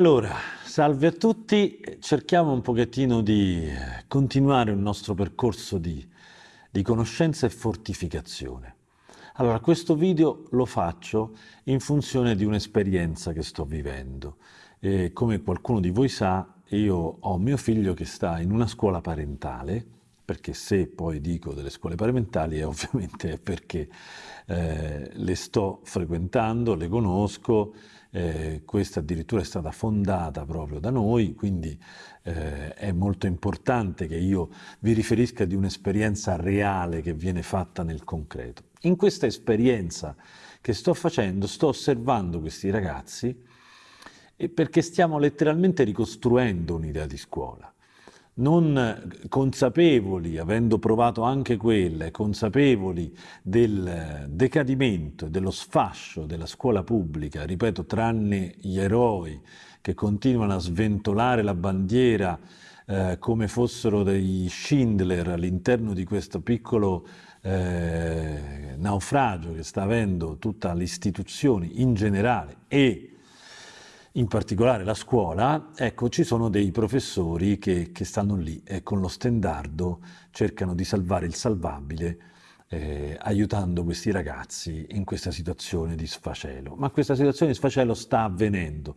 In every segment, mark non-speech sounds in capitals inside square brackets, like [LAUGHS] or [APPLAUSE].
Allora, salve a tutti, cerchiamo un pochettino di continuare il nostro percorso di, di, conoscenza e fortificazione. Allora, questo video lo faccio in funzione di un'esperienza che sto vivendo. E come qualcuno di voi sa, io ho mio figlio che sta in una scuola parentale, perché se poi dico delle scuole parentali è ovviamente [LAUGHS] perché eh, le sto frequentando, le conosco, eh, questa addirittura è stata fondata proprio da noi, quindi eh, è molto importante che io vi riferisca di un'esperienza reale che viene fatta nel concreto. In questa esperienza che sto facendo sto osservando questi ragazzi perché stiamo letteralmente ricostruendo un'idea di scuola non consapevoli, avendo provato anche quelle, consapevoli del decadimento dello sfascio della scuola pubblica, ripeto, tranne gli eroi che continuano a sventolare la bandiera eh, come fossero dei Schindler all'interno di questo piccolo eh, naufragio che sta avendo tutta l'istituzione in generale e in particolare la scuola, ecco, ci sono dei professori che, che stanno lì e con lo stendardo cercano di salvare il salvabile, eh, aiutando questi ragazzi in questa situazione di sfacelo. Ma questa situazione di sfacelo sta avvenendo,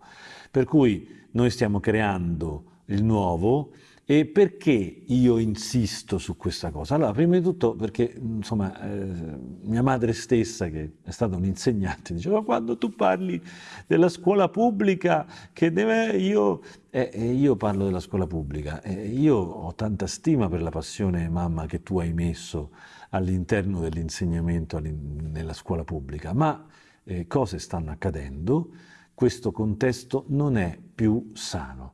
per cui noi stiamo creando il nuovo, e perché io insisto su questa cosa? Allora, prima di tutto perché, insomma, eh, mia madre stessa, che è stata un'insegnante, diceva quando tu parli della scuola pubblica, che deve, io, eh, io parlo della scuola pubblica, eh, io ho tanta stima per la passione, mamma, che tu hai messo all'interno dell'insegnamento nella scuola pubblica, ma eh, cose stanno accadendo, questo contesto non è più sano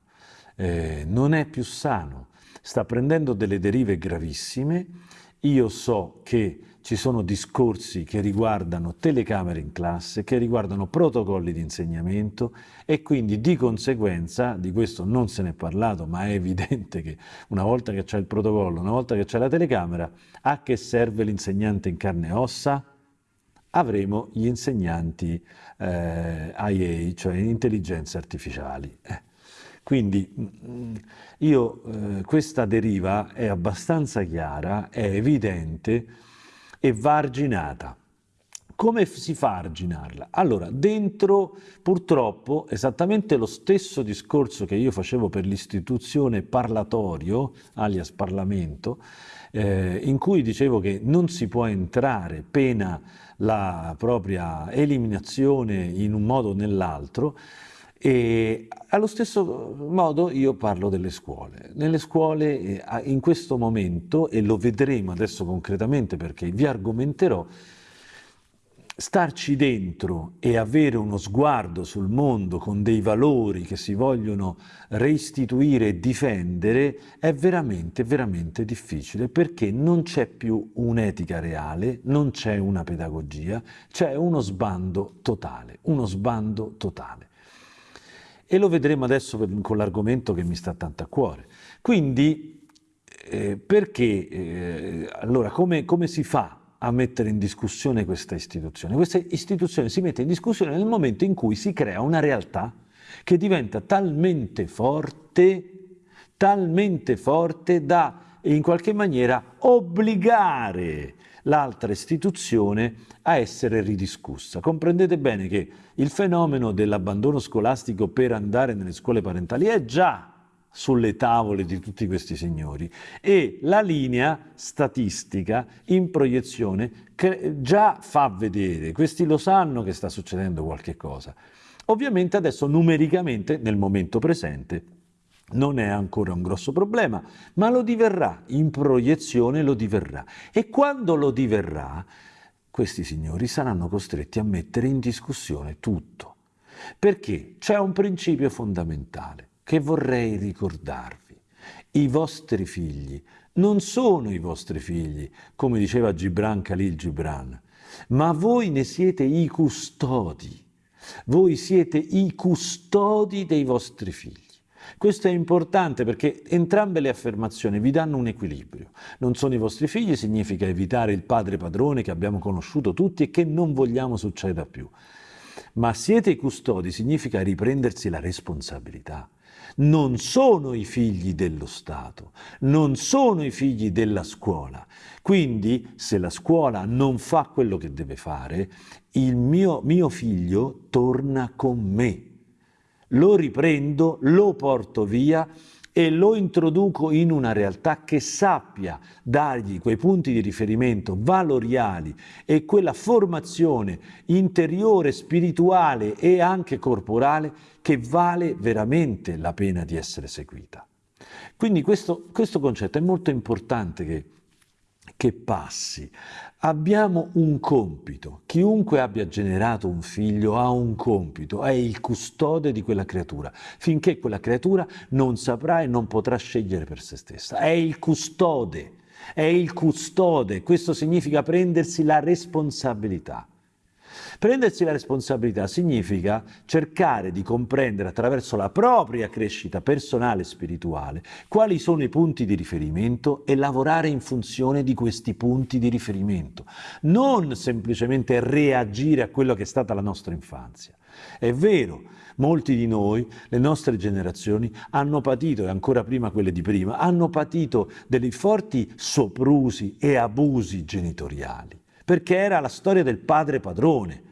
eh, non è più sano, sta prendendo delle derive gravissime. Io so che ci sono discorsi che riguardano telecamere in classe, che riguardano protocolli di insegnamento e quindi di conseguenza, di questo non se ne è parlato, ma è evidente che una volta che c'è il protocollo, una volta che c'è la telecamera, a che serve l'insegnante in carne e ossa? Avremo gli insegnanti eh, IA, cioè intelligenze artificiali. Eh. Quindi mm, io, eh, questa deriva è abbastanza chiara, è evidente e va arginata. Come si fa a arginarla? Allora, dentro purtroppo esattamente lo stesso discorso che io facevo per l'istituzione parlatorio, alias Parlamento, eh, in cui dicevo che non si può entrare pena la propria eliminazione in un modo o nell'altro, e allo stesso modo io parlo delle scuole. Nelle scuole eh, in questo momento, e lo vedremo adesso concretamente perché vi argomenterò, starci dentro e avere uno sguardo sul mondo con dei valori che si vogliono reistituire e difendere è veramente, veramente difficile perché non c'è più un'etica reale, non c'è una pedagogia, c'è uno sbando totale, uno sbando totale e lo vedremo adesso con l'argomento che mi sta tanto a cuore. Quindi, eh, perché, eh, allora, come, come si fa a mettere in discussione questa istituzione? Questa istituzione si mette in discussione nel momento in cui si crea una realtà che diventa talmente forte, talmente forte da in qualche maniera obbligare l'altra istituzione a essere ridiscussa. Comprendete bene che il fenomeno dell'abbandono scolastico per andare nelle scuole parentali è già sulle tavole di tutti questi signori e la linea statistica in proiezione già fa vedere, questi lo sanno che sta succedendo qualche cosa. Ovviamente adesso numericamente nel momento presente non è ancora un grosso problema, ma lo diverrà, in proiezione lo diverrà. E quando lo diverrà, questi signori saranno costretti a mettere in discussione tutto. Perché c'è un principio fondamentale che vorrei ricordarvi. I vostri figli non sono i vostri figli, come diceva Gibran Khalil Gibran, ma voi ne siete i custodi. Voi siete i custodi dei vostri figli. Questo è importante perché entrambe le affermazioni vi danno un equilibrio. Non sono i vostri figli significa evitare il padre padrone che abbiamo conosciuto tutti e che non vogliamo succeda più. ma siete i custodi significa riprendersi la responsabilità. Non sono i figli dello Stato, non sono i figli della scuola. Quindi se la scuola non fa quello che deve fare, il mio, mio figlio torna con me. Lo riprendo, lo porto via e lo introduco in una realtà che sappia dargli quei punti di riferimento valoriali e quella formazione interiore, spirituale e anche corporale che vale veramente la pena di essere seguita. Quindi questo, questo concetto è molto importante che che passi. Abbiamo un compito. Chiunque abbia generato un figlio ha un compito, è il custode di quella creatura, finché quella creatura non saprà e non potrà scegliere per se stessa. È il custode, è il custode. Questo significa prendersi la responsabilità. Prendersi la responsabilità significa cercare di comprendere attraverso la propria crescita personale e spirituale quali sono i punti di riferimento e lavorare in funzione di questi punti di riferimento, non semplicemente reagire a quello che è stata la nostra infanzia. È vero, molti di noi, le nostre generazioni, hanno patito, e ancora prima quelle di prima, hanno patito dei forti soprusi e abusi genitoriali, perché era la storia del padre padrone,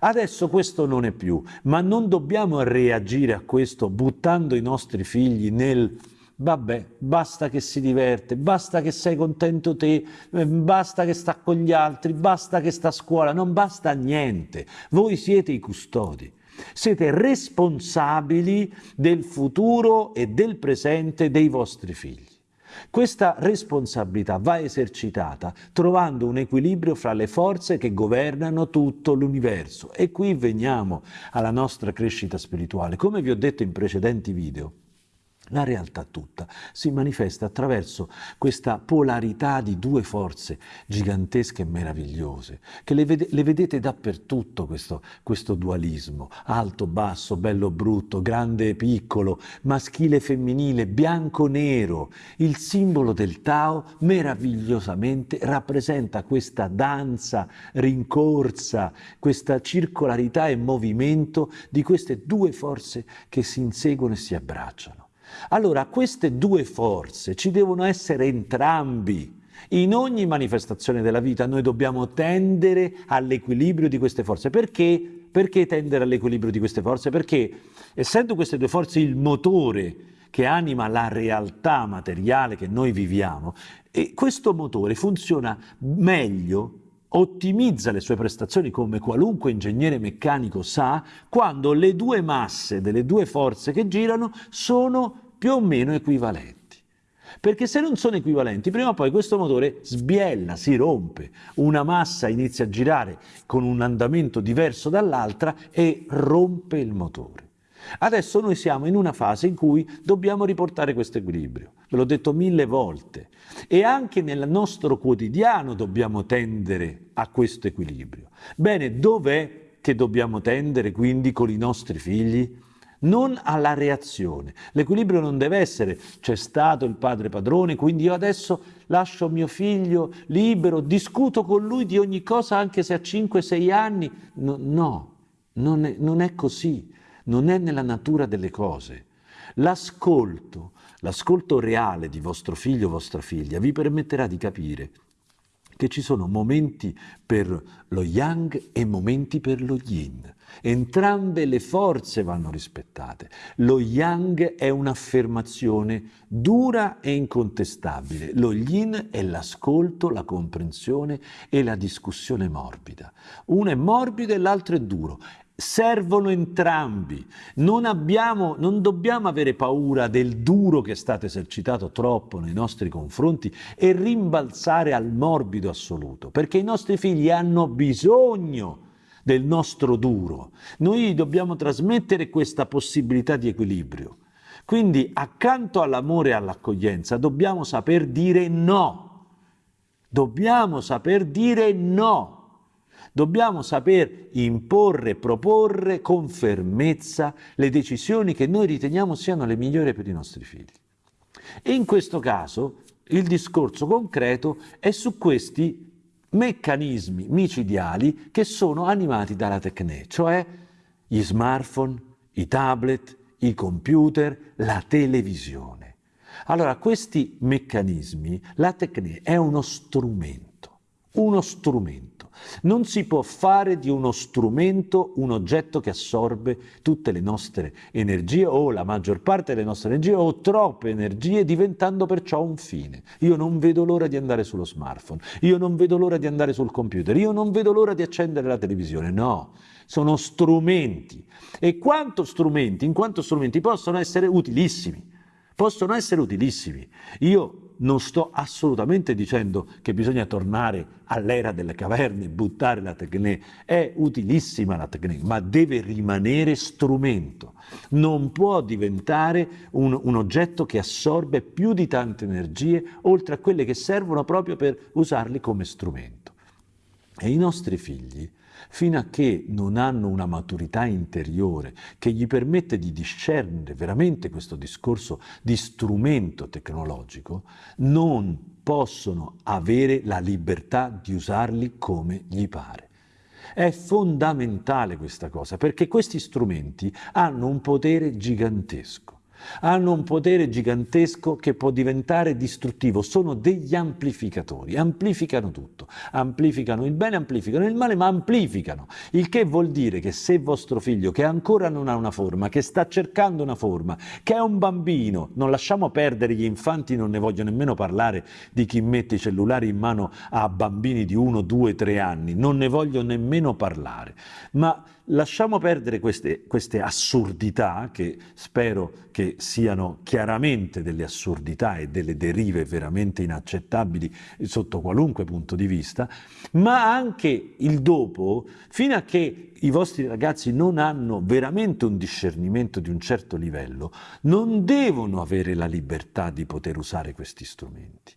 Adesso questo non è più, ma non dobbiamo reagire a questo buttando i nostri figli nel vabbè, basta che si diverte, basta che sei contento te, eh, basta che sta con gli altri, basta che sta a scuola, non basta niente. Voi siete i custodi. Siete responsabili del futuro e del presente dei vostri figli. Questa responsabilità va esercitata trovando un equilibrio fra le forze che governano tutto l'universo. E qui veniamo alla nostra crescita spirituale. Come vi ho detto in precedenti video, la realtà tutta si manifesta attraverso questa polarità di due forze gigantesche e meravigliose, che le, vede, le vedete dappertutto questo, questo dualismo, alto, basso, bello, brutto, grande, piccolo, maschile, femminile, bianco, nero. Il simbolo del Tao meravigliosamente rappresenta questa danza rincorsa, questa circolarità e movimento di queste due forze che si inseguono e si abbracciano. Allora queste due forze ci devono essere entrambi. In ogni manifestazione della vita noi dobbiamo tendere all'equilibrio di queste forze. Perché? Perché tendere all'equilibrio di queste forze? Perché essendo queste due forze il motore che anima la realtà materiale che noi viviamo, questo motore funziona meglio ottimizza le sue prestazioni come qualunque ingegnere meccanico sa quando le due masse delle due forze che girano sono più o meno equivalenti. Perché se non sono equivalenti, prima o poi questo motore sbiella, si rompe, una massa inizia a girare con un andamento diverso dall'altra e rompe il motore. Adesso noi siamo in una fase in cui dobbiamo riportare questo equilibrio, ve l'ho detto mille volte, e anche nel nostro quotidiano dobbiamo tendere a questo equilibrio. Bene, dov'è che dobbiamo tendere quindi con i nostri figli? Non alla reazione. L'equilibrio non deve essere c'è stato il padre padrone, quindi io adesso lascio mio figlio libero, discuto con lui di ogni cosa anche se ha 5-6 anni. No, no non, è, non è così, non è nella natura delle cose. L'ascolto, l'ascolto reale di vostro figlio o vostra figlia vi permetterà di capire che ci sono momenti per lo yang e momenti per lo yin. Entrambe le forze vanno rispettate. Lo yang è un'affermazione dura e incontestabile. Lo yin è l'ascolto, la comprensione e la discussione morbida. Uno è morbido e l'altro è duro servono entrambi. Non, abbiamo, non dobbiamo avere paura del duro che è stato esercitato troppo nei nostri confronti e rimbalzare al morbido assoluto, perché i nostri figli hanno bisogno del nostro duro. Noi dobbiamo trasmettere questa possibilità di equilibrio. Quindi accanto all'amore e all'accoglienza dobbiamo saper dire no. Dobbiamo saper dire no. Dobbiamo saper imporre, proporre con fermezza le decisioni che noi riteniamo siano le migliori per i nostri figli. E in questo caso il discorso concreto è su questi meccanismi micidiali che sono animati dalla tecne, cioè gli smartphone, i tablet, i computer, la televisione. Allora, questi meccanismi, la tecnica è uno strumento, uno strumento. Non si può fare di uno strumento un oggetto che assorbe tutte le nostre energie o la maggior parte delle nostre energie o troppe energie diventando perciò un fine. Io non vedo l'ora di andare sullo smartphone, io non vedo l'ora di andare sul computer, io non vedo l'ora di accendere la televisione, no, sono strumenti. E quanto strumenti, in quanto strumenti possono essere utilissimi. Possono essere utilissimi. Io non sto assolutamente dicendo che bisogna tornare all'era delle caverne, buttare la tecnica, è utilissima la tecnica, ma deve rimanere strumento, non può diventare un, un oggetto che assorbe più di tante energie oltre a quelle che servono proprio per usarli come strumento. E i nostri figli fino a che non hanno una maturità interiore che gli permette di discernere veramente questo discorso di strumento tecnologico, non possono avere la libertà di usarli come gli pare. È fondamentale questa cosa perché questi strumenti hanno un potere gigantesco hanno un potere gigantesco che può diventare distruttivo, sono degli amplificatori, amplificano tutto, amplificano il bene, amplificano il male, ma amplificano, il che vuol dire che se vostro figlio che ancora non ha una forma, che sta cercando una forma, che è un bambino, non lasciamo perdere gli infanti, non ne voglio nemmeno parlare di chi mette i cellulari in mano a bambini di 1, 2, 3 anni, non ne voglio nemmeno parlare, ma lasciamo perdere queste, queste, assurdità, che spero che siano chiaramente delle assurdità e delle derive veramente inaccettabili sotto qualunque punto di vista, ma anche il dopo, fino a che i vostri ragazzi non hanno veramente un discernimento di un certo livello, non devono avere la libertà di poter usare questi strumenti.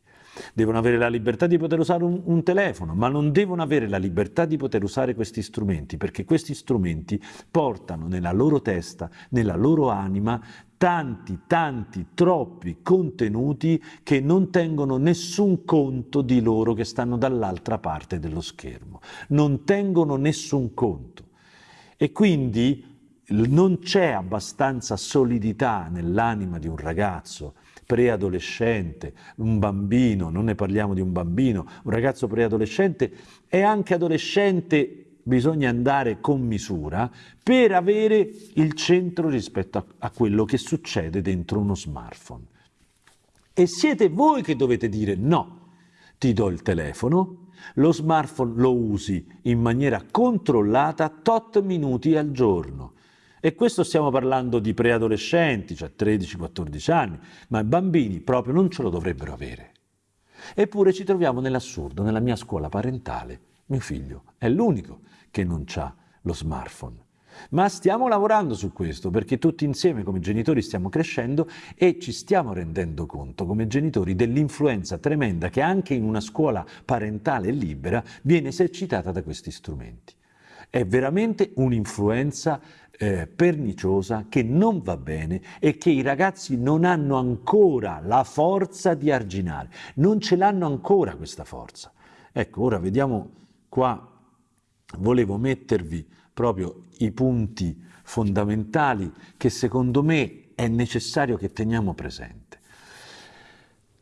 Devono avere la libertà di poter usare un, un, telefono, ma non devono avere la libertà di poter usare questi strumenti, perché questi strumenti portano nella loro testa, nella loro anima, tanti, tanti, troppi contenuti che non tengono nessun conto di loro che stanno dall'altra parte dello schermo. Non tengono nessun conto. E quindi non c'è abbastanza solidità nell'anima di un ragazzo preadolescente, un bambino, non ne parliamo di un bambino, un ragazzo preadolescente e anche adolescente bisogna andare con misura per avere il centro rispetto a, a quello che succede dentro uno smartphone. E siete voi che dovete dire no, ti do il telefono, lo smartphone lo usi in maniera controllata tot minuti al giorno e questo stiamo parlando di preadolescenti, cioè 13-14 anni, ma i bambini proprio non ce lo dovrebbero avere. Eppure ci troviamo nell'assurdo, nella mia scuola parentale, mio figlio è l'unico che non ha lo smartphone. Ma stiamo lavorando su questo perché tutti insieme come genitori stiamo crescendo e ci stiamo rendendo conto come genitori dell'influenza tremenda che anche in una scuola parentale libera viene esercitata da questi strumenti. È veramente un'influenza eh, perniciosa che non va bene e che i ragazzi non hanno ancora la forza di arginare, non ce l'hanno ancora questa forza. Ecco, ora vediamo qua, volevo mettervi proprio i punti fondamentali che secondo me è necessario che teniamo presenti.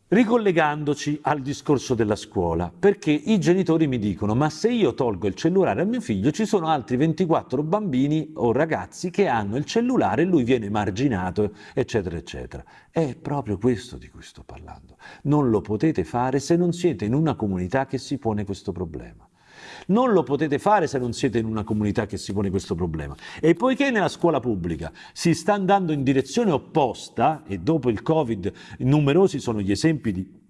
Ricollegandoci al discorso della scuola, perché i genitori mi dicono ma se io tolgo il cellulare a mio figlio ci sono altri 24 bambini o ragazzi che hanno il cellulare e lui viene marginato, eccetera, eccetera. È proprio questo di cui sto parlando. Non lo potete fare se non siete in una comunità che si pone questo problema. Non lo potete fare se non siete in una comunità che si pone questo problema. E poiché nella scuola pubblica si sta andando in direzione opposta, e dopo il Covid numerosi sono gli esempi di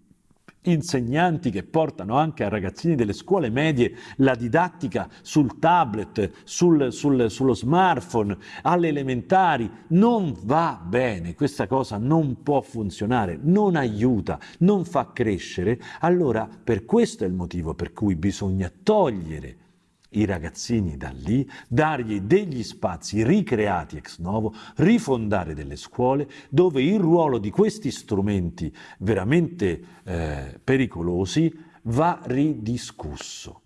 insegnanti che portano anche a ragazzini delle scuole medie la didattica sul tablet, sul, sul, sullo smartphone, alle elementari, non va bene, questa cosa non può funzionare, non aiuta, non fa crescere, allora per questo è il motivo per cui bisogna togliere i ragazzini da lì, dargli degli spazi ricreati ex novo, rifondare delle scuole dove il ruolo di questi strumenti veramente eh, pericolosi va ridiscusso.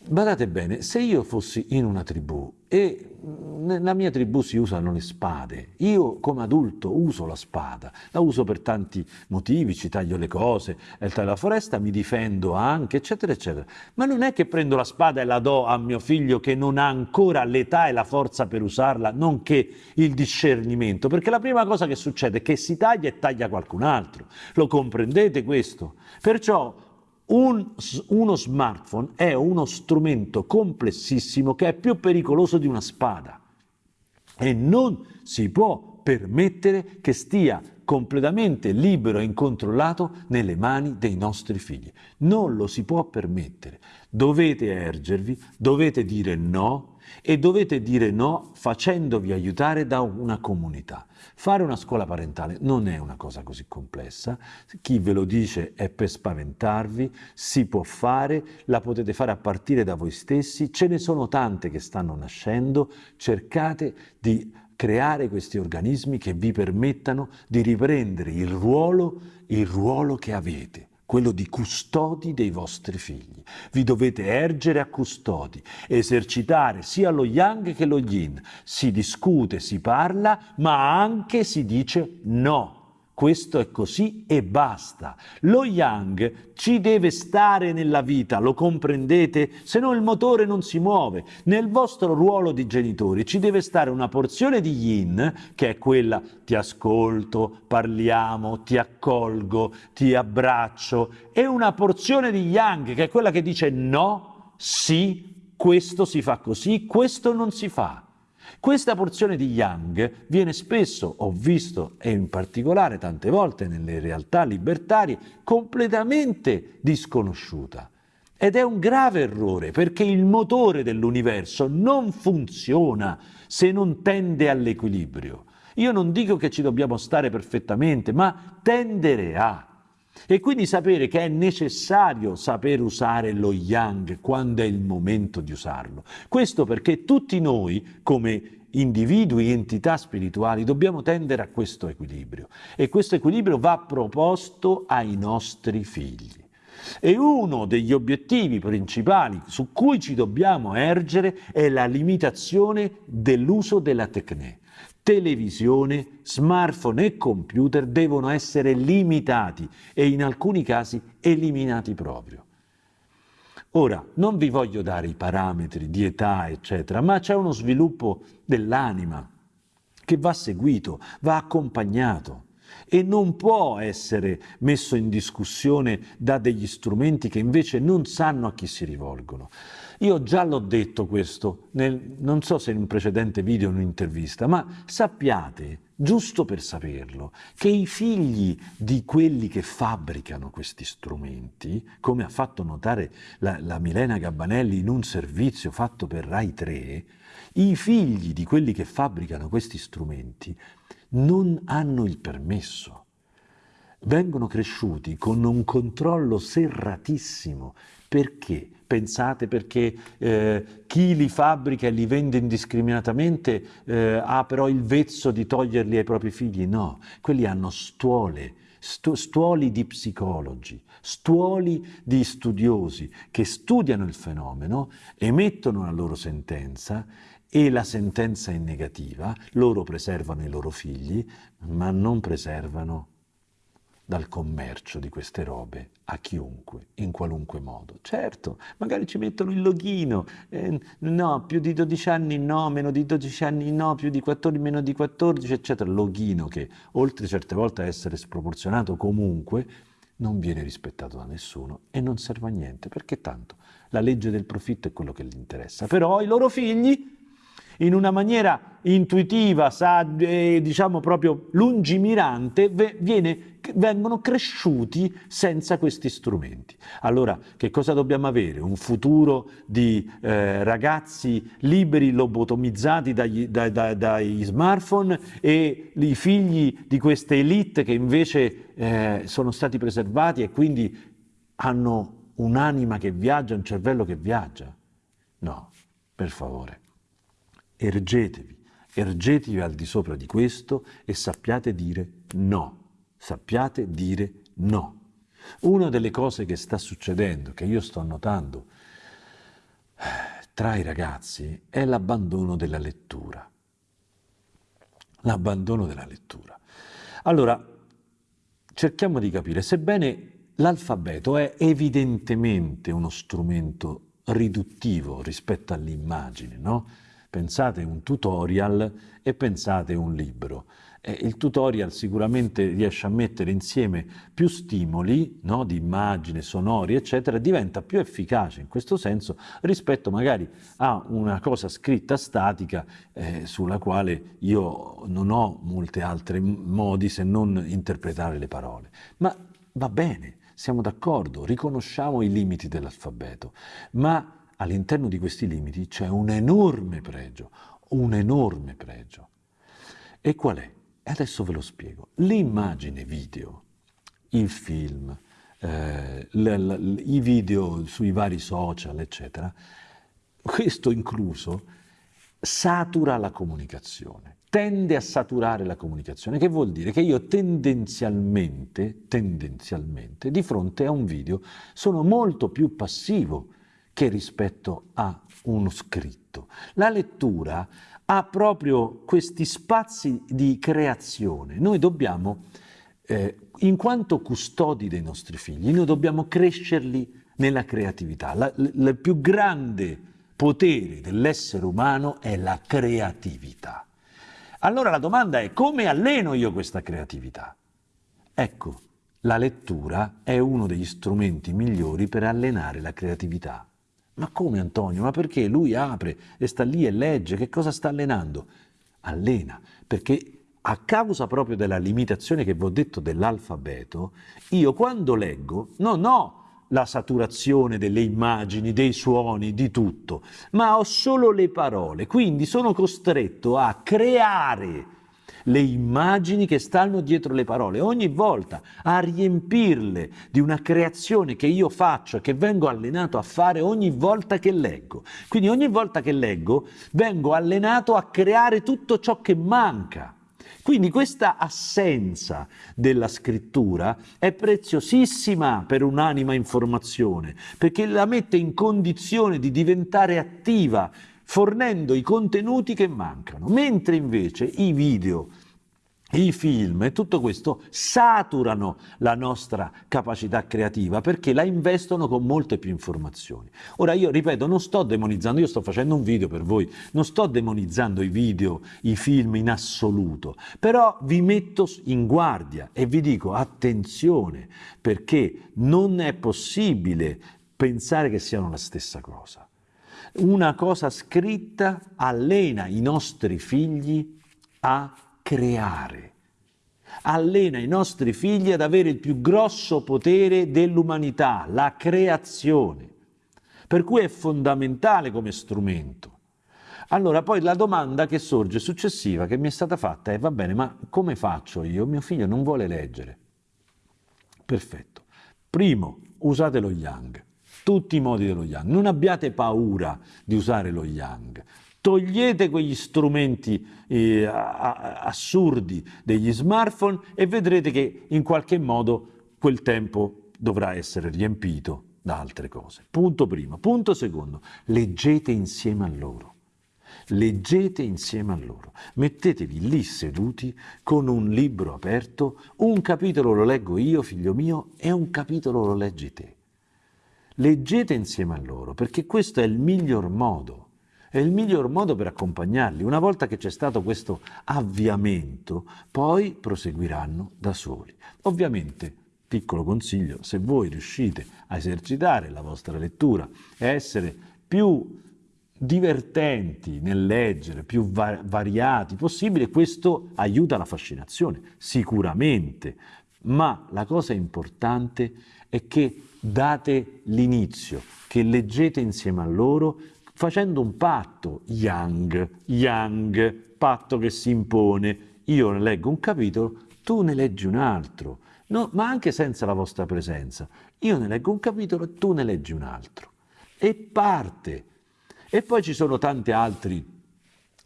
Badate bene, se io fossi in una tribù e nella mia tribù si usano le spade, io come adulto uso la spada, la uso per tanti motivi, ci taglio le cose, taglio la foresta, mi difendo anche, eccetera, eccetera. Ma non è che prendo la spada e la do a mio figlio che non ha ancora l'età e la forza per usarla, nonché il discernimento, perché la prima cosa che succede è che si taglia e taglia qualcun altro. Lo comprendete questo? Perciò un, uno smartphone è uno strumento complessissimo che è più pericoloso di una spada e non si può permettere che stia completamente libero e incontrollato nelle mani dei nostri figli. Non lo si può permettere. Dovete ergervi, dovete dire no e dovete dire no facendovi aiutare da una comunità. Fare una scuola parentale non è una cosa così complessa, chi ve lo dice è per spaventarvi, si può fare, la potete fare a partire da voi stessi, ce ne sono tante che stanno nascendo, cercate di creare questi organismi che vi permettano di riprendere il ruolo, il ruolo che avete quello di custodi dei vostri figli. Vi dovete ergere a custodi, esercitare sia lo yang che lo yin. Si discute, si parla, ma anche si dice no questo è così e basta. Lo yang ci deve stare nella vita, lo comprendete? Se no il motore non si muove. Nel vostro ruolo di genitori ci deve stare una porzione di yin, che è quella ti ascolto, parliamo, ti accolgo, ti abbraccio, e una porzione di yang, che è quella che dice no, sì, questo si fa così, questo non si fa. Questa porzione di Yang viene spesso, ho visto, e in particolare tante volte nelle realtà libertarie, completamente disconosciuta. Ed è un grave errore perché il motore dell'universo non funziona se non tende all'equilibrio. Io non dico che ci dobbiamo stare perfettamente, ma tendere a. E quindi sapere che è necessario saper usare lo yang quando è il momento di usarlo. Questo perché tutti noi, come individui, entità spirituali, dobbiamo tendere a questo equilibrio. E questo equilibrio va proposto ai nostri figli. E uno degli obiettivi principali su cui ci dobbiamo ergere è la limitazione dell'uso della tecne televisione, smartphone e computer devono essere limitati e in alcuni casi eliminati proprio. Ora, non vi voglio dare i parametri di età, eccetera, ma c'è uno sviluppo dell'anima che va seguito, va accompagnato e non può essere messo in discussione da degli strumenti che invece non sanno a chi si rivolgono. Io già l'ho detto questo, nel, non so se in un precedente video o in un'intervista, ma sappiate, giusto per saperlo, che i figli di quelli che fabbricano questi strumenti, come ha fatto notare la, la Milena Gabbanelli in un servizio fatto per Rai 3, i figli di quelli che fabbricano questi strumenti non hanno il permesso vengono cresciuti con un controllo serratissimo. Perché? Pensate perché eh, chi li fabbrica e li vende indiscriminatamente eh, ha però il vezzo di toglierli ai propri figli? No, quelli hanno stuole, stu stuoli di psicologi, stuoli di studiosi che studiano il fenomeno, emettono la loro sentenza e la sentenza è negativa, loro preservano i loro figli, ma non preservano dal commercio di queste robe a chiunque, in qualunque modo. Certo, magari ci mettono il loghino, eh, no, più di 12 anni no, meno di 12 anni no, più di 14, meno di 14, eccetera. Loghino che, oltre certe volte a essere sproporzionato comunque, non viene rispettato da nessuno e non serve a niente, perché tanto la legge del profitto è quello che gli interessa. Però i loro figli in una maniera intuitiva, eh, diciamo proprio lungimirante, viene, vengono cresciuti senza questi strumenti. Allora, che cosa dobbiamo avere? Un futuro di eh, ragazzi liberi, lobotomizzati dagli, da, da, dai smartphone e i figli di queste elite che invece eh, sono stati preservati e quindi hanno un'anima che viaggia, un cervello che viaggia? No, per favore ergetevi, ergetevi al di sopra di questo e sappiate dire no, sappiate dire no. Una delle cose che sta succedendo, che io sto notando tra i ragazzi è l'abbandono della lettura. L'abbandono della lettura. Allora, cerchiamo di capire, sebbene l'alfabeto è evidentemente uno strumento riduttivo rispetto all'immagine, no? Pensate un tutorial e pensate un libro. Il tutorial sicuramente riesce a mettere insieme più stimoli no, di immagine, sonori, eccetera, diventa più efficace in questo senso rispetto magari a una cosa scritta statica eh, sulla quale io non ho molti altri modi se non interpretare le parole. Ma va bene, siamo d'accordo, riconosciamo i limiti dell'alfabeto, ma all'interno di questi limiti c'è un enorme pregio, un enorme pregio. E qual è? Adesso ve lo spiego. L'immagine video, il film, eh, i video sui vari social, eccetera, questo incluso, satura la comunicazione, tende a saturare la comunicazione, che vuol dire che io tendenzialmente, tendenzialmente, di fronte a un video sono molto più passivo che rispetto a uno scritto. La lettura ha proprio questi spazi di creazione. Noi dobbiamo, eh, in quanto custodi dei nostri figli, noi dobbiamo crescerli nella creatività. Il più grande potere dell'essere umano è la creatività. Allora la domanda è come alleno io questa creatività? Ecco, la lettura è uno degli strumenti migliori per allenare la creatività. Ma come Antonio? Ma perché lui apre e sta lì e legge? Che cosa sta allenando? Allena, perché a causa proprio della limitazione che vi ho detto dell'alfabeto, io quando leggo non ho la saturazione delle immagini, dei suoni, di tutto, ma ho solo le parole, quindi sono costretto a creare le immagini che stanno dietro le parole, ogni volta a riempirle di una creazione che io faccio che vengo allenato a fare ogni volta che leggo. Quindi ogni volta che leggo vengo allenato a creare tutto ciò che manca. Quindi questa assenza della scrittura è preziosissima per un'anima in formazione, perché la mette in condizione di diventare attiva, fornendo i contenuti che mancano, mentre invece i video i film e tutto questo saturano la nostra capacità creativa perché la investono con molte più informazioni. Ora io ripeto, non sto demonizzando, io sto facendo un video per voi, non sto demonizzando i video, i film in assoluto, però vi metto in guardia e vi dico attenzione perché non è possibile pensare che siano la stessa cosa. Una cosa scritta allena i nostri figli a creare. Allena i nostri figli ad avere il più grosso potere dell'umanità, la creazione. Per cui è fondamentale come strumento. Allora, poi la domanda che sorge successiva, che mi è stata fatta, è va bene, ma come faccio io? Mio figlio non vuole leggere. Perfetto. Primo, usate lo Yang, tutti i modi dello Yang. Non abbiate paura di usare lo Yang togliete quegli strumenti eh, assurdi degli smartphone e vedrete che in qualche modo quel tempo dovrà essere riempito da altre cose. Punto primo. Punto secondo, leggete insieme a loro. Leggete insieme a loro, mettetevi lì seduti con un libro aperto, un capitolo lo leggo io, figlio mio, e un capitolo lo leggi te. Leggete insieme a loro, perché questo è il miglior modo è il miglior modo per accompagnarli. Una volta che c'è stato questo avviamento, poi proseguiranno da soli. Ovviamente, piccolo consiglio, se voi riuscite a esercitare la vostra lettura e essere più divertenti nel leggere, più va- variati possibile, questo aiuta la fascinazione, sicuramente, ma la cosa importante è che date l'inizio, che leggete insieme a loro facendo un patto, yang, yang, patto che si impone. Io ne leggo un capitolo, tu ne leggi un altro, no, ma anche senza la vostra presenza. Io ne leggo un capitolo e tu ne leggi un altro. E parte. E poi ci sono tanti altri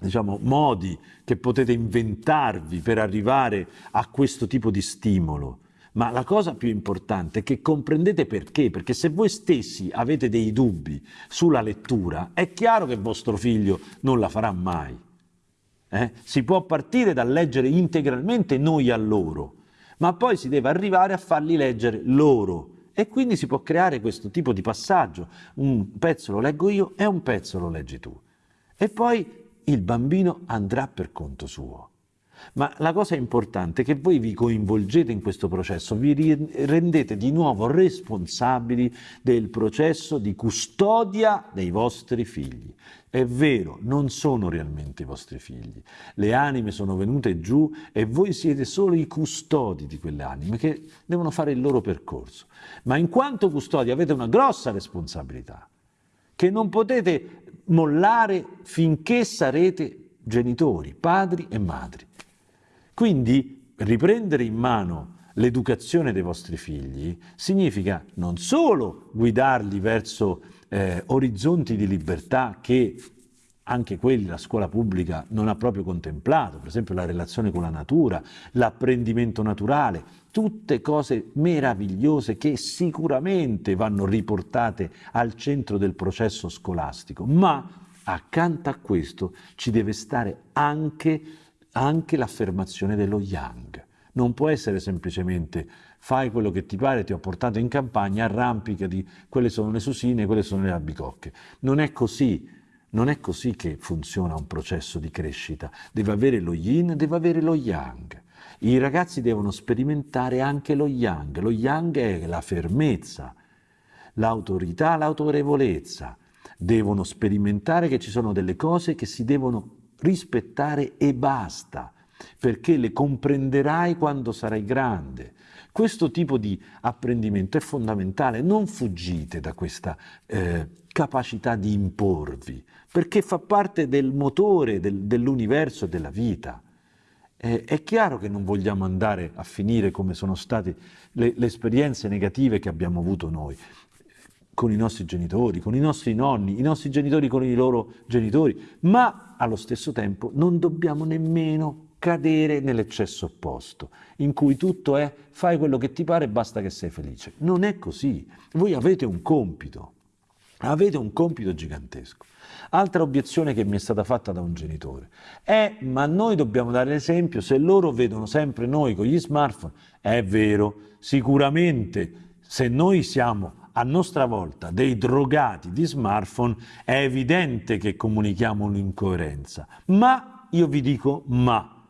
diciamo, modi che potete inventarvi per arrivare a questo tipo di stimolo. Ma la cosa più importante è che comprendete perché, perché se voi stessi avete dei dubbi sulla lettura, è chiaro che vostro figlio non la farà mai. Eh? Si può partire dal leggere integralmente noi a loro, ma poi si deve arrivare a farli leggere loro. E quindi si può creare questo tipo di passaggio. Un pezzo lo leggo io e un pezzo lo leggi tu. E poi il bambino andrà per conto suo. Ma la cosa importante è che voi vi coinvolgete in questo processo, vi rendete di nuovo responsabili del processo di custodia dei vostri figli. È vero, non sono realmente i vostri figli. Le anime sono venute giù e voi siete solo i custodi di quelle anime che devono fare il loro percorso. Ma in quanto custodi avete una grossa responsabilità che non potete mollare finché sarete genitori, padri e madri. Quindi riprendere in mano l'educazione dei vostri figli significa non solo guidarli verso eh, orizzonti di libertà che anche quelli la scuola pubblica non ha proprio contemplato, per esempio la relazione con la natura, l'apprendimento naturale, tutte cose meravigliose che sicuramente vanno riportate al centro del processo scolastico, ma accanto a questo ci deve stare anche anche l'affermazione dello yang. Non può essere semplicemente fai quello che ti pare, ti ho portato in campagna, arrampicati, quelle sono le susine, quelle sono le albicocche. Non è così, non è così che funziona un processo di crescita. Deve avere lo yin, deve avere lo yang. I ragazzi devono sperimentare anche lo yang. Lo yang è la fermezza, l'autorità, l'autorevolezza. Devono sperimentare che ci sono delle cose che si devono rispettare e basta, perché le comprenderai quando sarai grande. Questo tipo di apprendimento è fondamentale, non fuggite da questa eh, capacità di imporvi, perché fa parte del motore del, dell'universo e della vita. Eh, è chiaro che non vogliamo andare a finire come sono state le, le esperienze negative che abbiamo avuto noi con i nostri genitori, con i nostri nonni, i nostri genitori con i loro genitori, ma allo stesso tempo non dobbiamo nemmeno cadere nell'eccesso opposto, in cui tutto è fai quello che ti pare e basta che sei felice. Non è così. Voi avete un compito, avete un compito gigantesco. Altra obiezione che mi è stata fatta da un genitore è ma noi dobbiamo dare l'esempio, se loro vedono sempre noi con gli smartphone, è vero, sicuramente se noi siamo a nostra volta dei drogati di smartphone, è evidente che comunichiamo un'incoerenza. Ma, io vi dico ma,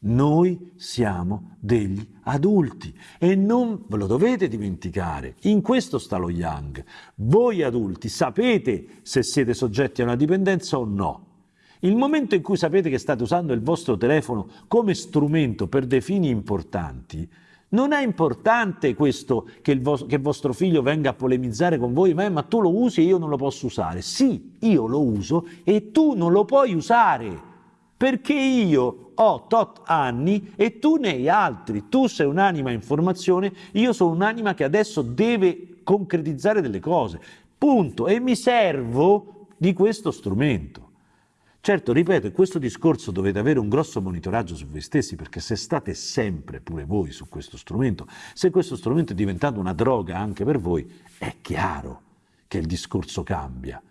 noi siamo degli adulti e non ve lo dovete dimenticare. In questo sta lo Yang. Voi adulti sapete se siete soggetti a una dipendenza o no. Il momento in cui sapete che state usando il vostro telefono come strumento per dei fini importanti, non è importante questo che, il vo- che vostro figlio venga a polemizzare con voi, ma, ma tu lo usi e io non lo posso usare. Sì, io lo uso e tu non lo puoi usare perché io ho tot anni e tu ne hai altri. Tu sei un'anima in formazione, io sono un'anima che adesso deve concretizzare delle cose. Punto. E mi servo di questo strumento. Certo, ripeto, in questo discorso dovete avere un grosso monitoraggio su voi stessi, perché se state sempre pure voi su questo strumento, se questo strumento è diventato una droga anche per voi, è chiaro che il discorso cambia.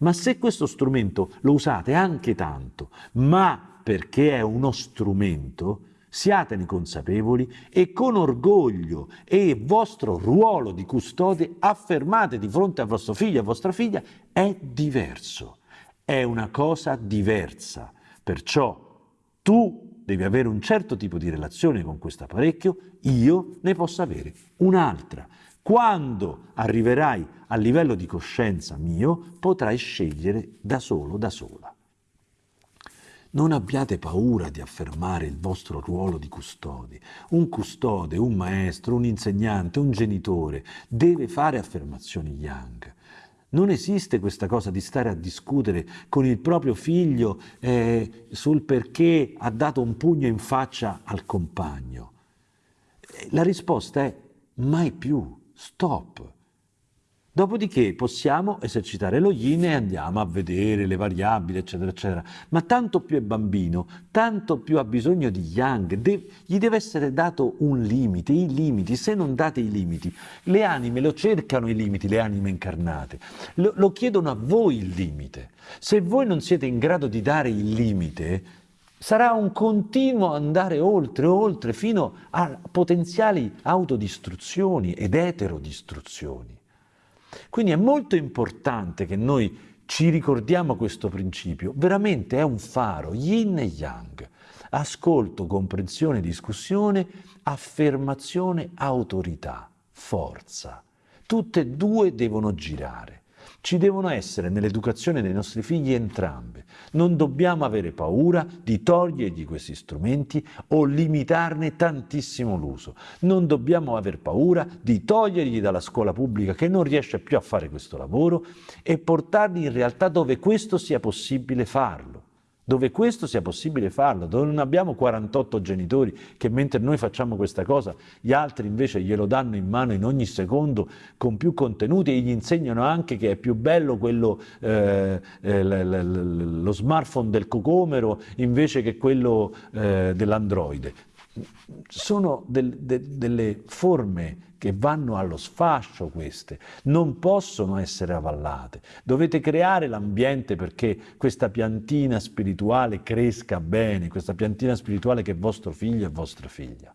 Ma se questo strumento lo usate anche tanto, ma perché è uno strumento, siatene consapevoli e con orgoglio e vostro ruolo di custode affermate di fronte a vostro figlio e a vostra figlia, è diverso è una cosa diversa. Perciò tu devi avere un certo tipo di relazione con questo apparecchio, io ne posso avere un'altra. Quando arriverai a livello di coscienza mio, potrai scegliere da solo, da sola. Non abbiate paura di affermare il vostro ruolo di custodi. Un custode, un maestro, un insegnante, un genitore deve fare affermazioni yang. Non esiste questa cosa di stare a discutere con il proprio figlio eh, sul perché ha dato un pugno in faccia al compagno. La risposta è mai più, stop. Dopodiché possiamo esercitare lo yin e andiamo a vedere le variabili, eccetera, eccetera. Ma tanto più è bambino, tanto più ha bisogno di yang, de- gli deve essere dato un limite, i limiti. Se non date i limiti, le anime lo cercano i limiti, le anime incarnate, lo, lo chiedono a voi il limite. Se voi non siete in grado di dare il limite, sarà un continuo andare oltre, oltre, fino a potenziali autodistruzioni ed eterodistruzioni. Quindi è molto importante che noi ci ricordiamo questo principio, veramente è un faro, yin e yang, ascolto, comprensione, discussione, affermazione, autorità, forza. Tutte e due devono girare. Ci devono essere nell'educazione dei nostri figli entrambe. Non dobbiamo avere paura di togliergli questi strumenti o limitarne tantissimo l'uso. Non dobbiamo aver paura di togliergli dalla scuola pubblica che non riesce più a fare questo lavoro e portarli in realtà dove questo sia possibile farlo dove questo sia possibile farlo, dove non abbiamo 48 genitori che mentre noi facciamo questa cosa, gli altri invece glielo danno in mano in ogni secondo con più contenuti e gli insegnano anche che è più bello quello, eh, eh, lo smartphone del cocomero invece che quello eh, dell'androide. Sono del, de, delle forme che vanno allo sfascio queste, non possono essere avallate. Dovete creare l'ambiente perché questa piantina spirituale cresca bene, questa piantina spirituale che è vostro figlio e vostra figlia.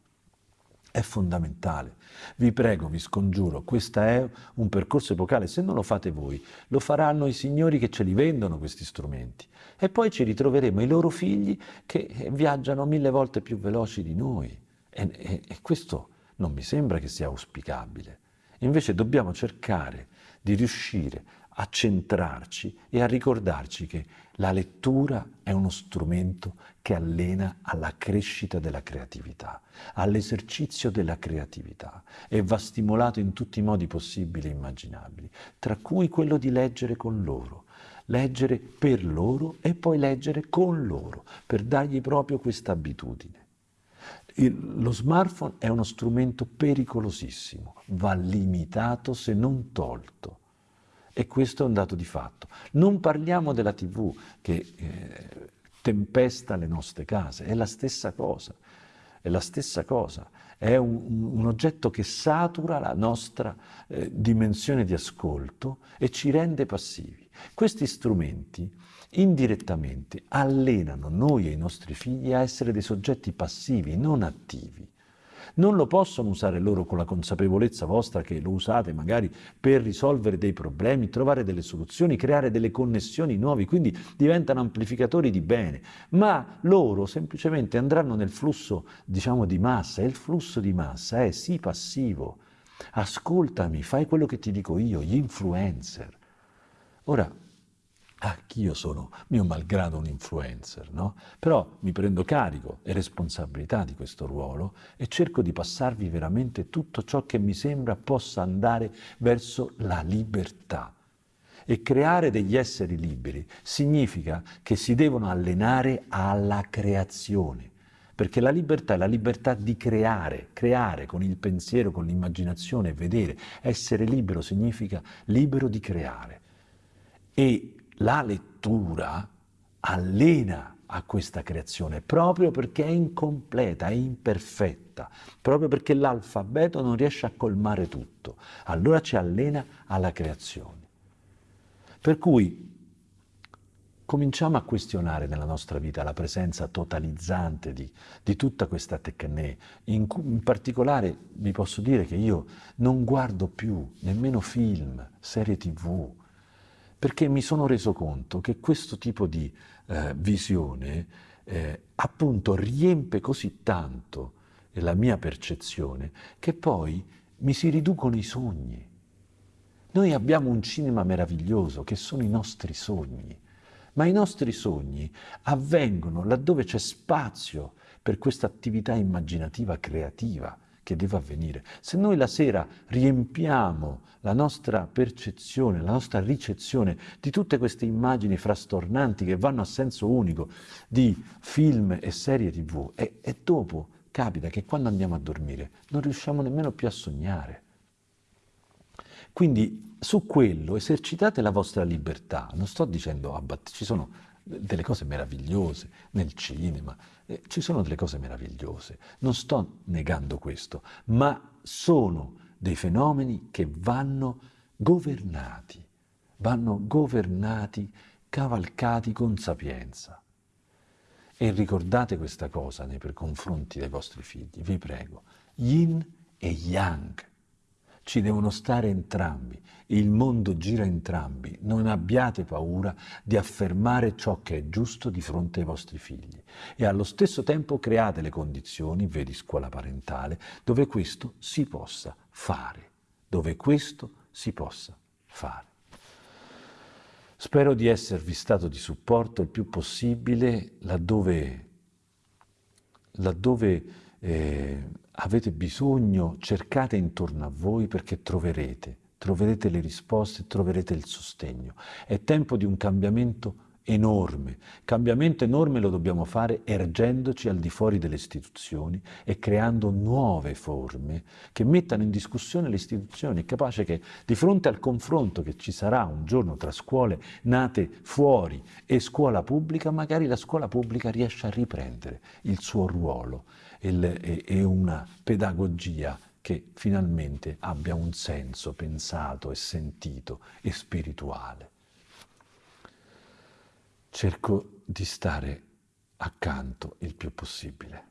È fondamentale. Vi prego, vi scongiuro, questo è un percorso epocale. Se non lo fate voi, lo faranno i signori che ce li vendono questi strumenti. E poi ci ritroveremo i loro figli che viaggiano mille volte più veloci di noi. E, e, e questo non mi sembra che sia auspicabile. Invece dobbiamo cercare di riuscire a centrarci e a ricordarci che la lettura è uno strumento che allena alla crescita della creatività, all'esercizio della creatività e va stimolato in tutti i modi possibili e immaginabili, tra cui quello di leggere con loro, leggere per loro e poi leggere con loro, per dargli proprio questa abitudine. Il, lo smartphone è uno strumento pericolosissimo, va limitato se non tolto. E questo è un dato di fatto. Non parliamo della TV che eh, tempesta le nostre case, è la stessa cosa, è la stessa cosa. È un, un oggetto che satura la nostra eh, dimensione di ascolto e ci rende passivi. Questi strumenti indirettamente allenano noi e i nostri figli a essere dei soggetti passivi, non attivi. Non lo possono usare loro con la consapevolezza vostra che lo usate magari per risolvere dei problemi, trovare delle soluzioni, creare delle connessioni nuove, quindi diventano amplificatori di bene, ma loro semplicemente andranno nel flusso, diciamo, di massa e il flusso di massa è sì passivo. Ascoltami, fai quello che ti dico io, gli influencer. Ora, anch'io sono mio malgrado un influencer, no? Però mi prendo carico e responsabilità di questo ruolo e cerco di passarvi veramente tutto ciò che mi sembra possa andare verso la libertà. E creare degli esseri liberi significa che si devono allenare alla creazione, perché la libertà è la libertà di creare, creare con il pensiero, con l'immaginazione, vedere. Essere libero significa libero di creare. E la lettura allena a questa creazione proprio perché è incompleta, è imperfetta, proprio perché l'alfabeto non riesce a colmare tutto. Allora ci allena alla creazione. Per cui cominciamo a questionare nella nostra vita la presenza totalizzante di, di tutta questa tecne. In, in, particolare vi posso dire che io non guardo più nemmeno film, serie tv, perché mi sono reso conto che questo tipo di eh, visione eh, appunto riempie così tanto la mia percezione che poi mi si riducono i sogni. Noi abbiamo un cinema meraviglioso che sono i nostri sogni, ma i nostri sogni avvengono laddove c'è spazio per questa attività immaginativa creativa che deve avvenire. Se noi la sera riempiamo la nostra percezione, la nostra ricezione di tutte queste immagini frastornanti che vanno a senso unico di film e serie tv e, e dopo capita che quando andiamo a dormire non riusciamo nemmeno più a sognare. Quindi su quello esercitate la vostra libertà. Non sto dicendo, ah, ci sono delle cose meravigliose nel cinema, eh, ci sono delle cose meravigliose, non sto negando questo, ma sono dei fenomeni che vanno governati, vanno governati, cavalcati con sapienza. E ricordate questa cosa nei confronti dei vostri figli, vi prego, yin e yang ci devono stare entrambi, il mondo gira entrambi, non abbiate paura di affermare ciò che è giusto di fronte ai vostri figli. E allo stesso tempo create le condizioni, vedi scuola parentale, dove questo si possa fare, dove questo si possa fare. Spero di esservi stato di supporto il più possibile laddove, laddove eh, avete bisogno, cercate intorno a voi perché troverete, troverete le risposte, troverete il sostegno. È tempo di un cambiamento enorme. Cambiamento enorme lo dobbiamo fare ergendoci al di fuori delle istituzioni e creando nuove forme che mettano in discussione le istituzioni. È capace che di fronte al confronto che ci sarà un giorno tra scuole nate fuori e scuola pubblica, magari la scuola pubblica riesce a riprendere il suo ruolo e una pedagogia che finalmente abbia un senso pensato e sentito e spirituale. Cerco di stare accanto il più possibile.